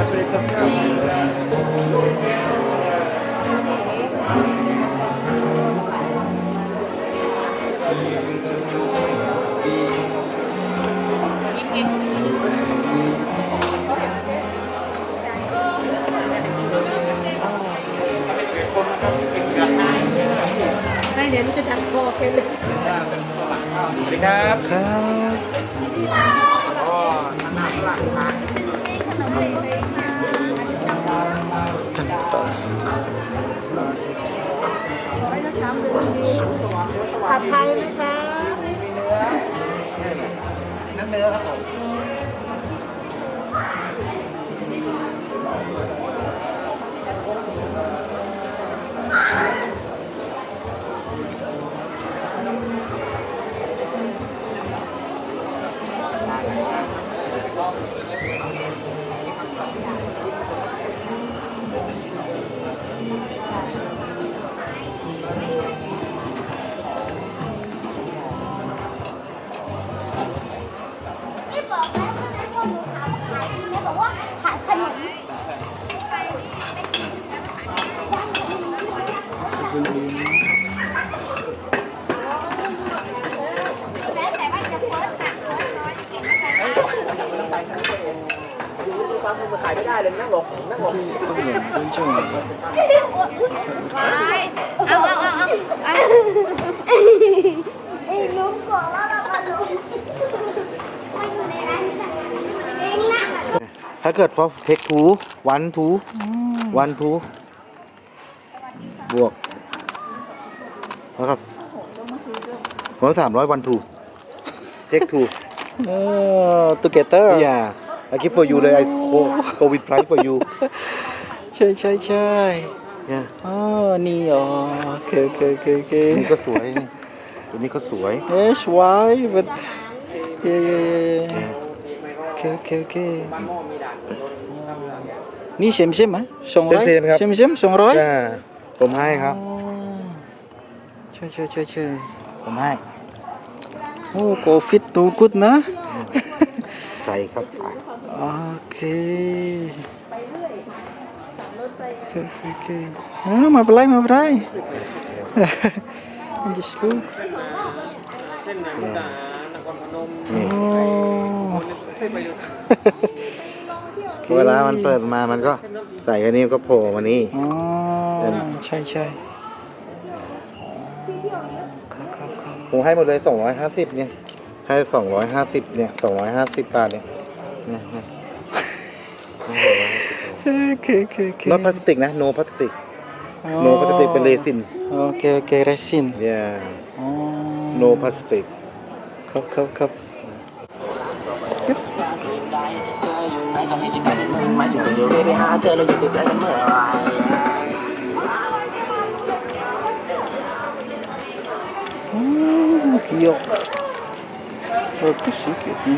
ไม่เดี๋ยวนุจะทำโบกเลยสวัสดีครับ ครับ อ๋อหน้าฝรั่งทานกันต่อ ผัดไทยไหมคะนั่นเนื้อครับผมไม่ ความมือขายไม่ได้เลยนั่งหลบนั่งหลบต้องเหมือนคุณจังเอาเอาเอาเอาไอ้ลุงบอกว่าเราเอาลุงมาอยู่ในร้านนี้เองนะถ้าเกิด for take two one two one two บวกแล้วก็ร้อยสามร้อย one two take two เออ together yeah I give for you เลย I go go with price for you ใช่ใช่ใช่ yeah อ๋อ นี่อ๋อโอเคโอเคโอเคโอเคนี่ก็สวยนี่ตัวนี้ก็สวยเอ๊ะสวย but เย่เย่เย่โอเคโอเคโอเคนี่เซมเซมอะสองร้อยเซมๆครับเซมเซมสองร้อยอ่าผมให้ครับใช่ใช่ใช่ใช่ผมให้โอ้โกฟิตตูกุดนะใส่ครับ โอเคโอเคโอเคโอเคเออไมาเป็นไรไมาเป็นไร just look เส้นมุกดาหารนครพนมโอ้ให้ไปดูเวลามันเปิดมามันก็ใส่อันนี้ก็โผล่มานี่อ๋อใช่ใช่ครับครับครับผมให้หมดเลย 250 เนี่ย ให้ 250 เนี่ย 250 บาทเนี่ยเนี่ยเนี่ย โอเคโอเคโอเค not พลาสติกนะ no พลาสติก no พลาสติกเป็นเรซินโอเคโอเคเรซิน yeah อ๋อ no พลาสติกครับครับครับไม่ถึงเดี๋ยวไม่ไปหาเจอเราอยู่ติดใจกันเมื่อไหร Oh, giok. Bagus sih kayaknya.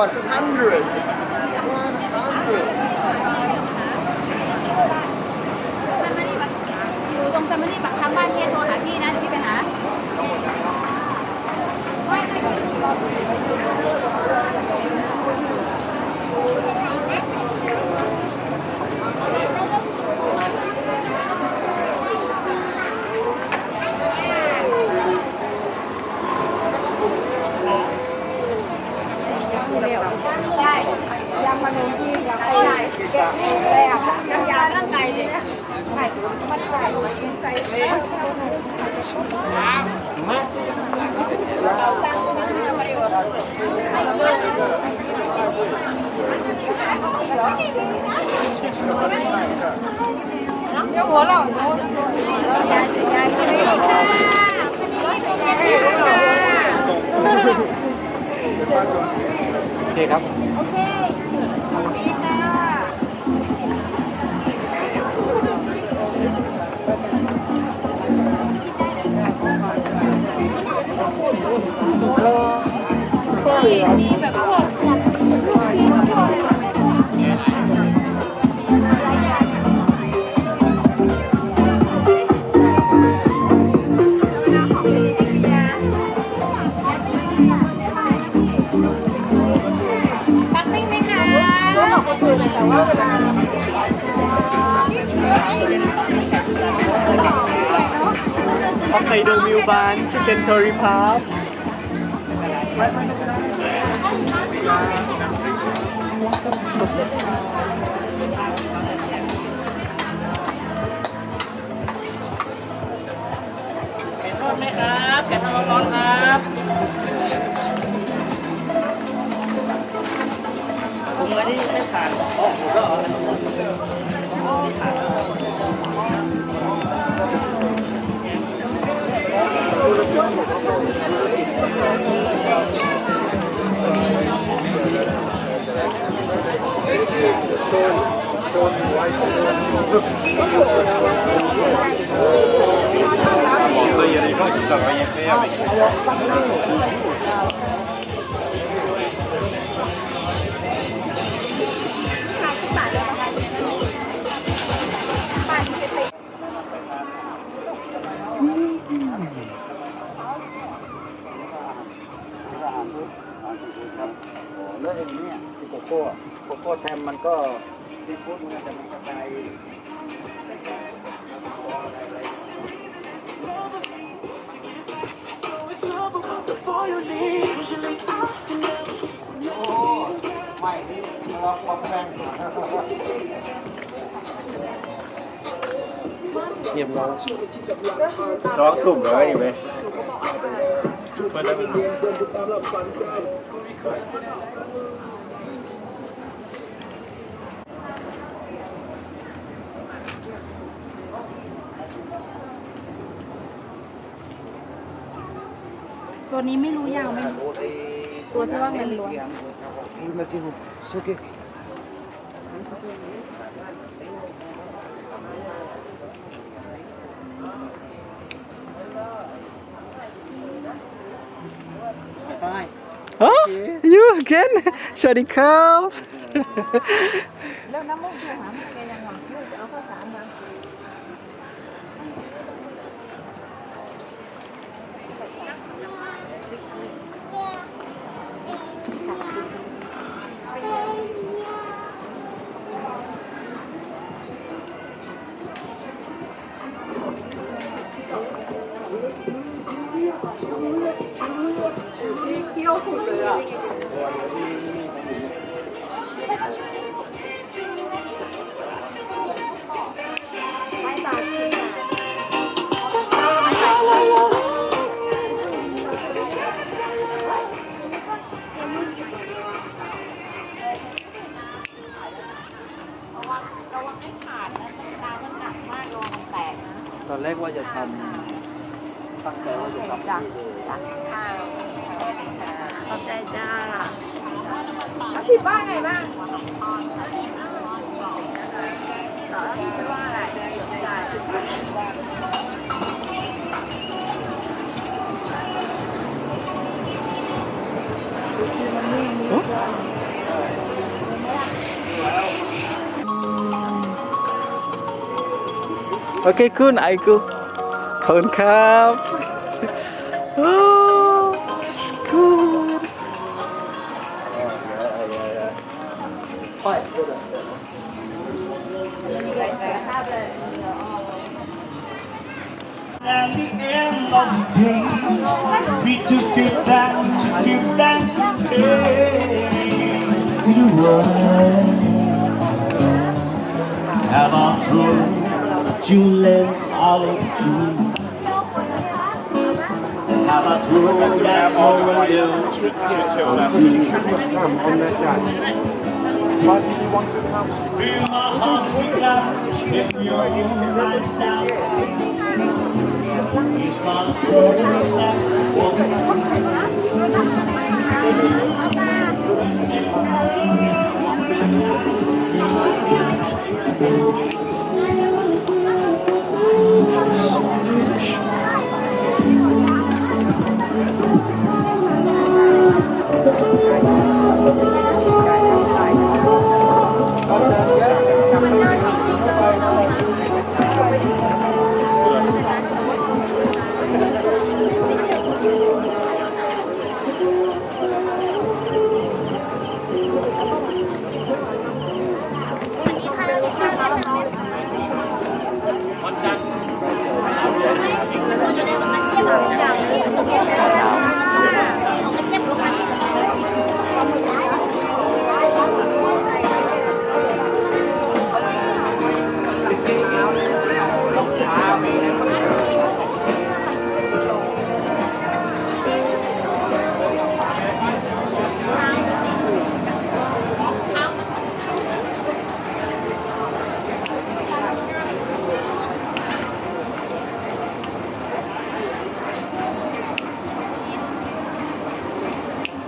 like hundreds โอเคครับ โอเค ปักปิ้งไหมคะก็บอกก็คือแต่ว่าเวลาฮอกไกโดมิวบานชิคเก้นโทริพาร์แก Il y a des gens qui savent rien faire avec โกโก้โกโก้แทมมันก็ซีฟู้ดมันจะมีกระจายเงียบร้องร้องถุ่มเลยไหมเปิดได้เป็น ตัวนี้ไม่รู้ยาวไหม ตัวที่ว่าเงินล้วนฮะ you again สวัสดีครับแล้วน้ำมูกอยู่หามันแกยัง ตอนแรกว่าจะทำตั้งใจว่าจะทำ จ้ะจ้ะขอบใจจ้าแล้วพี่ว่าไงบ้างแล้วพี่ว่าอะไรจ้ะโอเคคุณไอคุขอบ คุณครับโอ้สกูด At the end of the day, we took it back to give thanks and praise to the world. Have Baba told us over you. Come on that day. Why did you to come? Feel my heart beat in right sound. He's my soul, that woman.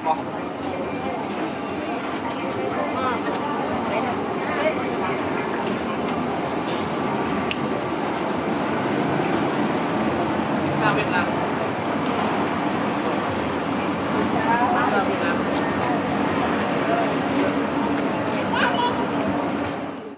properly.